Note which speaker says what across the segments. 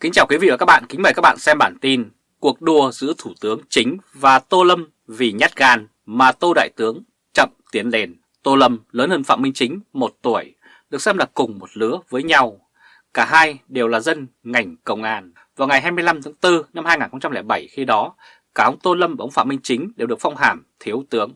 Speaker 1: Kính chào quý vị và các bạn, kính mời các bạn xem bản tin Cuộc đua giữa Thủ tướng Chính và Tô Lâm vì nhát gan mà Tô Đại Tướng chậm tiến lên. Tô Lâm lớn hơn Phạm Minh Chính một tuổi, được xem là cùng một lứa với nhau. Cả hai đều là dân ngành công an. Vào ngày 25 tháng 4 năm 2007 khi đó, cả ông Tô Lâm và ông Phạm Minh Chính đều được phong hàm thiếu tướng.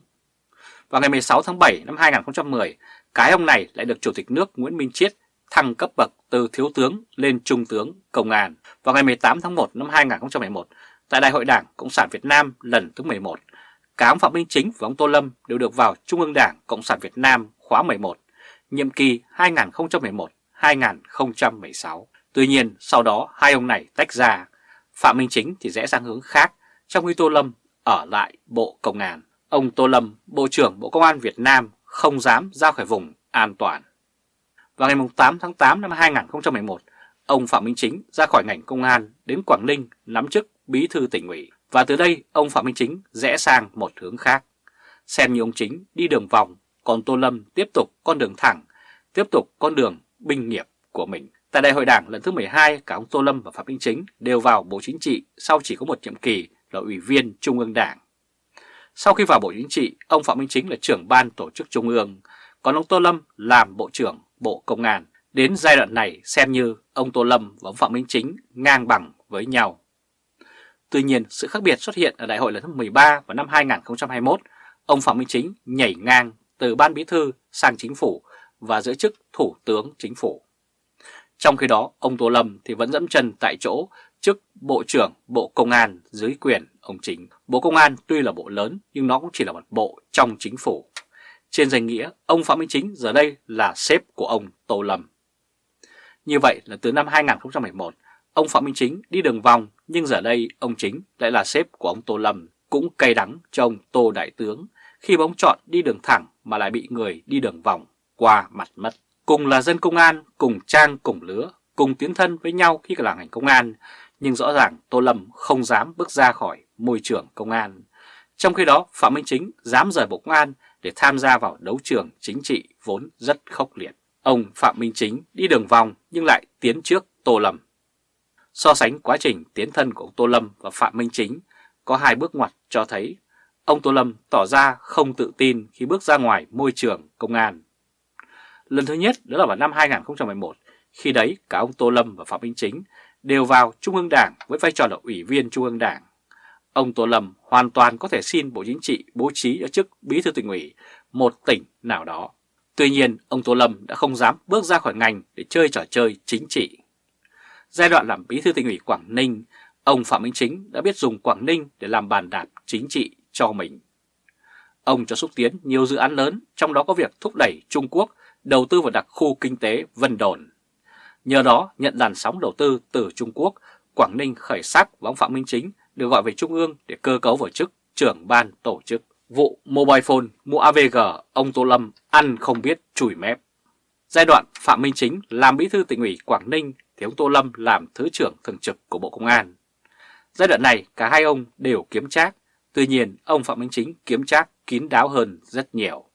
Speaker 1: Vào ngày 16 tháng 7 năm 2010, cái ông này lại được Chủ tịch nước Nguyễn Minh Chiết thăng cấp bậc từ thiếu tướng lên trung tướng công an vào ngày 18 tháng 1 năm 2011 tại Đại hội Đảng Cộng sản Việt Nam lần thứ 11. Cả ông Phạm Minh Chính và ông Tô Lâm đều được vào Trung ương Đảng Cộng sản Việt Nam khóa 11, nhiệm kỳ 2011-2016. Tuy nhiên sau đó hai ông này tách ra, Phạm Minh Chính thì rẽ sang hướng khác, trong khi Tô Lâm ở lại Bộ Công an. Ông Tô Lâm, Bộ trưởng Bộ Công an Việt Nam không dám ra khỏi vùng an toàn. Vào ngày 8 tháng 8 năm 2011, ông Phạm Minh Chính ra khỏi ngành công an đến Quảng Ninh nắm chức bí thư tỉnh ủy. Và từ đây ông Phạm Minh Chính rẽ sang một hướng khác. Xem như ông Chính đi đường vòng, còn Tô Lâm tiếp tục con đường thẳng, tiếp tục con đường binh nghiệp của mình. Tại đại hội đảng lần thứ 12, cả ông Tô Lâm và Phạm Minh Chính đều vào Bộ Chính trị sau chỉ có một nhiệm kỳ là Ủy viên Trung ương Đảng. Sau khi vào Bộ Chính trị, ông Phạm Minh Chính là trưởng ban tổ chức Trung ương, còn ông Tô Lâm làm Bộ trưởng Bộ Công an. Đến giai đoạn này xem như ông Tô Lâm và ông Phạm Minh Chính ngang bằng với nhau. Tuy nhiên, sự khác biệt xuất hiện ở đại hội lần thứ 13 vào năm 2021, ông Phạm Minh Chính nhảy ngang từ ban bí thư sang chính phủ và giữ chức thủ tướng chính phủ. Trong khi đó, ông Tô Lâm thì vẫn dẫm chân tại chỗ chức Bộ trưởng Bộ Công an dưới quyền ông Chính. Bộ Công an tuy là bộ lớn nhưng nó cũng chỉ là một bộ trong chính phủ. Trên danh nghĩa, ông Phạm Minh Chính giờ đây là sếp của ông Tô Lâm. Như vậy là từ năm 2011, ông Phạm Minh Chính đi đường vòng nhưng giờ đây ông Chính lại là sếp của ông Tô Lâm. Cũng cay đắng cho ông Tô Đại Tướng khi bóng chọn đi đường thẳng mà lại bị người đi đường vòng qua mặt mất. Cùng là dân công an, cùng trang cùng lứa, cùng tiến thân với nhau khi là ngành công an, nhưng rõ ràng Tô Lâm không dám bước ra khỏi môi trường công an. Trong khi đó, Phạm Minh Chính dám rời Bộ Công an để tham gia vào đấu trường chính trị vốn rất khốc liệt. Ông Phạm Minh Chính đi đường vòng nhưng lại tiến trước Tô Lâm. So sánh quá trình tiến thân của ông Tô Lâm và Phạm Minh Chính có hai bước ngoặt cho thấy ông Tô Lâm tỏ ra không tự tin khi bước ra ngoài môi trường công an. Lần thứ nhất đó là vào năm 2011, khi đấy cả ông Tô Lâm và Phạm Minh Chính đều vào Trung ương Đảng với vai trò là Ủy viên Trung ương Đảng. Ông Tô Lâm hoàn toàn có thể xin Bộ Chính trị bố trí ở chức Bí thư tỉnh ủy một tỉnh nào đó. Tuy nhiên, ông Tô Lâm đã không dám bước ra khỏi ngành để chơi trò chơi chính trị. Giai đoạn làm Bí thư tỉnh ủy Quảng Ninh, ông Phạm Minh Chính đã biết dùng Quảng Ninh để làm bàn đạp chính trị cho mình. Ông cho xúc tiến nhiều dự án lớn, trong đó có việc thúc đẩy Trung Quốc đầu tư vào đặc khu kinh tế Vân Đồn. Nhờ đó nhận làn sóng đầu tư từ Trung Quốc, Quảng Ninh khởi sắc và ông Phạm Minh Chính được gọi về Trung ương để cơ cấu vào chức trưởng ban tổ chức. Vụ mobile phone mua AVG, ông Tô Lâm ăn không biết chùi mép. Giai đoạn Phạm Minh Chính làm bí thư tỉnh ủy Quảng Ninh thì ông Tô Lâm làm thứ trưởng thường trực của Bộ Công an. Giai đoạn này cả hai ông đều kiếm trác, tuy nhiên ông Phạm Minh Chính kiếm trác kín đáo hơn rất nhiều.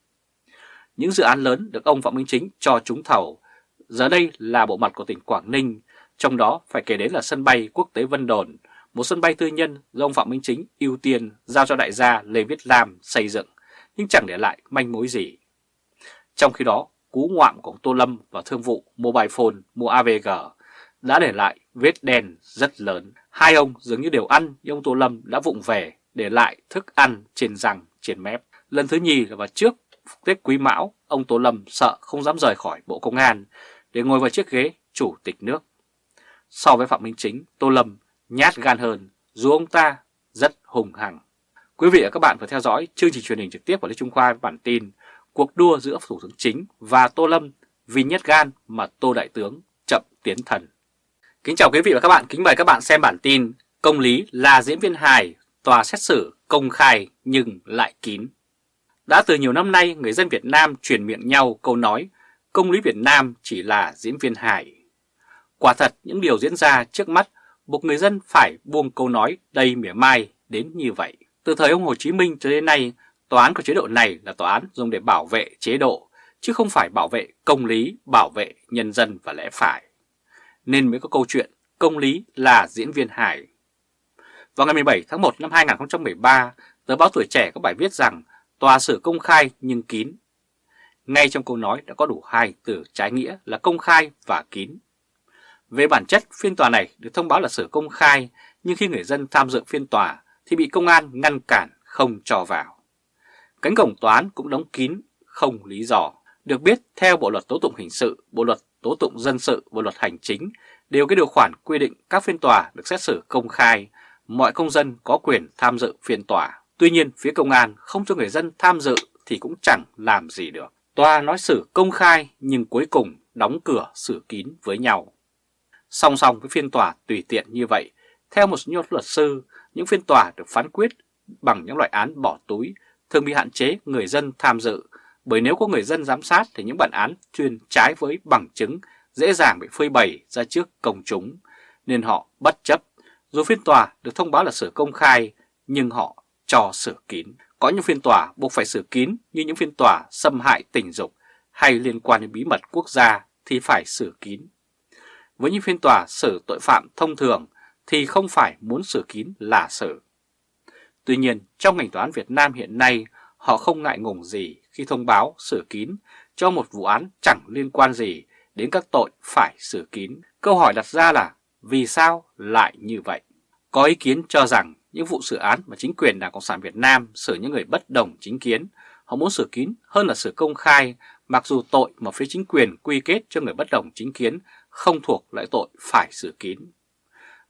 Speaker 1: Những dự án lớn được ông Phạm Minh Chính cho trúng thầu, giờ đây là bộ mặt của tỉnh Quảng Ninh, trong đó phải kể đến là sân bay quốc tế Vân Đồn, một sân bay tư nhân do ông Phạm Minh Chính ưu tiên giao cho đại gia Lê Viết Lam xây dựng, nhưng chẳng để lại manh mối gì. Trong khi đó, cú ngoạm của Tô Lâm và thương vụ mobile phone mua AVG đã để lại vết đen rất lớn. Hai ông dường như đều ăn nhưng ông Tô Lâm đã vụng về để lại thức ăn trên răng, trên mép. Lần thứ nhì là vào trước Tết Quý Mão, ông Tô Lâm sợ không dám rời khỏi Bộ Công an để ngồi vào chiếc ghế chủ tịch nước. So với Phạm Minh Chính, Tô Lâm nhát gan hơn dù ông ta rất hùng hằng. Quý vị và các bạn vừa theo dõi chương trình truyền hình trực tiếp của Lê Trung Khoa với bản tin Cuộc đua giữa Thủ tướng Chính và Tô Lâm vì nhát gan mà Tô Đại Tướng chậm tiến thần. Kính chào quý vị và các bạn, kính mời các bạn xem bản tin Công lý là diễn viên hài, tòa xét xử công khai nhưng lại kín. Đã từ nhiều năm nay, người dân Việt Nam truyền miệng nhau câu nói công lý Việt Nam chỉ là diễn viên hài. Quả thật, những điều diễn ra trước mắt buộc người dân phải buông câu nói đầy mỉa mai đến như vậy. Từ thời ông Hồ Chí Minh cho đến nay, tòa án của chế độ này là tòa án dùng để bảo vệ chế độ, chứ không phải bảo vệ công lý, bảo vệ nhân dân và lẽ phải. Nên mới có câu chuyện công lý là diễn viên hài. Vào ngày 17 tháng 1 năm 2013, tờ báo Tuổi Trẻ có bài viết rằng tòa xử công khai nhưng kín. Ngay trong câu nói đã có đủ hai từ trái nghĩa là công khai và kín. Về bản chất, phiên tòa này được thông báo là xử công khai, nhưng khi người dân tham dự phiên tòa thì bị công an ngăn cản không cho vào. Cánh cổng tòa án cũng đóng kín, không lý do. Được biết, theo Bộ Luật Tố Tụng Hình sự, Bộ Luật Tố Tụng Dân sự, Bộ Luật Hành Chính đều cái điều khoản quy định các phiên tòa được xét xử công khai, mọi công dân có quyền tham dự phiên tòa. Tuy nhiên, phía công an không cho người dân tham dự thì cũng chẳng làm gì được. Tòa nói xử công khai nhưng cuối cùng đóng cửa xử kín với nhau. Song song với phiên tòa tùy tiện như vậy, theo một số luật sư, những phiên tòa được phán quyết bằng những loại án bỏ túi thường bị hạn chế người dân tham dự, bởi nếu có người dân giám sát thì những bản án chuyên trái với bằng chứng dễ dàng bị phơi bày ra trước công chúng, nên họ bất chấp. Dù phiên tòa được thông báo là sửa công khai, nhưng họ cho sửa kín. Có những phiên tòa buộc phải sửa kín như những phiên tòa xâm hại tình dục hay liên quan đến bí mật quốc gia thì phải sửa kín. Với những phiên tòa xử tội phạm thông thường thì không phải muốn xử kín là xử. Tuy nhiên, trong ngành tòa án Việt Nam hiện nay, họ không ngại ngùng gì khi thông báo xử kín cho một vụ án chẳng liên quan gì đến các tội phải xử kín. Câu hỏi đặt ra là vì sao lại như vậy? Có ý kiến cho rằng những vụ xử án mà chính quyền Đảng Cộng sản Việt Nam xử những người bất đồng chính kiến, họ muốn xử kín hơn là xử công khai, mặc dù tội mà phía chính quyền quy kết cho người bất đồng chính kiến không thuộc lại tội phải xử kín.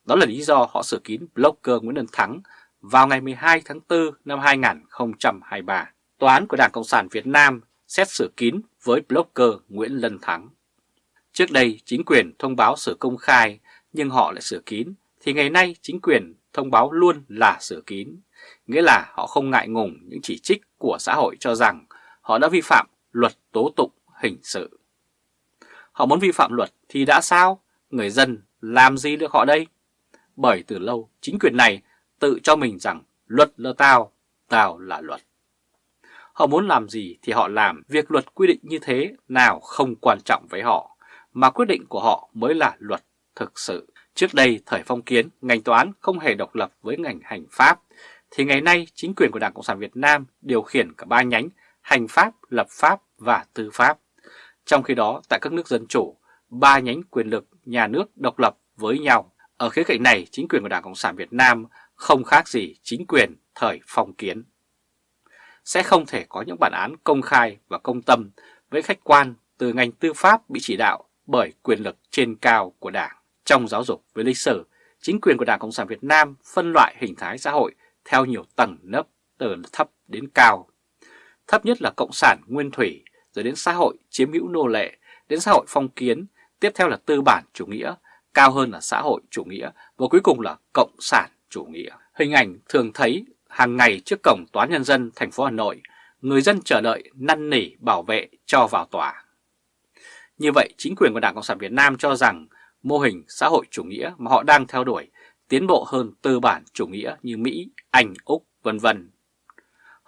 Speaker 1: Đó là lý do họ xử kín blogger Nguyễn Đức Thắng vào ngày 12 tháng 4 năm 2023. Tòa án của Đảng Cộng sản Việt Nam xét xử kín với blogger Nguyễn Lân Thắng. Trước đây chính quyền thông báo xử công khai nhưng họ lại xử kín, thì ngày nay chính quyền thông báo luôn là xử kín. Nghĩa là họ không ngại ngùng những chỉ trích của xã hội cho rằng họ đã vi phạm luật tố tụng hình sự. Họ muốn vi phạm luật thì đã sao? Người dân làm gì được họ đây? Bởi từ lâu chính quyền này tự cho mình rằng luật là tao, tao là luật. Họ muốn làm gì thì họ làm, việc luật quy định như thế nào không quan trọng với họ, mà quyết định của họ mới là luật thực sự. Trước đây, thời phong kiến, ngành tòa án không hề độc lập với ngành hành pháp, thì ngày nay chính quyền của Đảng Cộng sản Việt Nam điều khiển cả ba nhánh hành pháp, lập pháp và tư pháp. Trong khi đó, tại các nước dân chủ, ba nhánh quyền lực nhà nước độc lập với nhau. Ở khía cạnh này, chính quyền của Đảng Cộng sản Việt Nam không khác gì chính quyền thời phong kiến. Sẽ không thể có những bản án công khai và công tâm với khách quan từ ngành tư pháp bị chỉ đạo bởi quyền lực trên cao của Đảng. Trong giáo dục với lịch sử, chính quyền của Đảng Cộng sản Việt Nam phân loại hình thái xã hội theo nhiều tầng nấp từ thấp đến cao. Thấp nhất là Cộng sản Nguyên Thủy, rồi đến xã hội chiếm hữu nô lệ, đến xã hội phong kiến, tiếp theo là tư bản chủ nghĩa, cao hơn là xã hội chủ nghĩa và cuối cùng là Cộng sản chủ nghĩa. Hình ảnh thường thấy hàng ngày trước cổng Tòa Nhân dân thành phố Hà Nội, người dân chờ đợi năn nỉ bảo vệ cho vào tòa. Như vậy, chính quyền của Đảng Cộng sản Việt Nam cho rằng mô hình xã hội chủ nghĩa mà họ đang theo đuổi tiến bộ hơn tư bản chủ nghĩa như Mỹ, Anh, Úc, vân vân.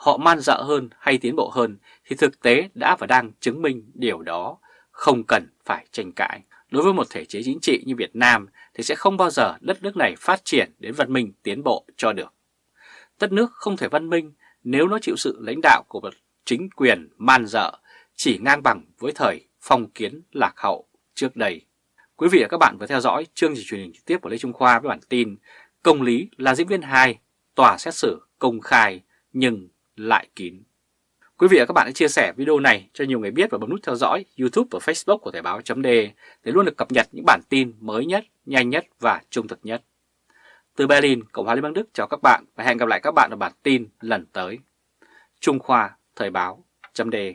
Speaker 1: Họ man dợ hơn hay tiến bộ hơn thì thực tế đã và đang chứng minh điều đó, không cần phải tranh cãi. Đối với một thể chế chính trị như Việt Nam thì sẽ không bao giờ đất nước này phát triển đến văn minh tiến bộ cho được. Đất nước không thể văn minh nếu nó chịu sự lãnh đạo của một chính quyền man dợ chỉ ngang bằng với thời phong kiến lạc hậu trước đây. Quý vị và các bạn vừa theo dõi chương trình truyền hình trực tiếp của Lê Trung Khoa với bản tin Công lý là diễn viên 2, tòa xét xử công khai nhưng lại kín. Quý vị và các bạn hãy chia sẻ video này cho nhiều người biết và bấm nút theo dõi YouTube và Facebook của Thời báo .de để luôn được cập nhật những bản tin mới nhất, nhanh nhất và trung thực nhất. Từ Berlin, Cộng hòa Liên bang Đức chào các bạn và hẹn gặp lại các bạn ở bản tin lần tới. Trung Khoa Thời báo .de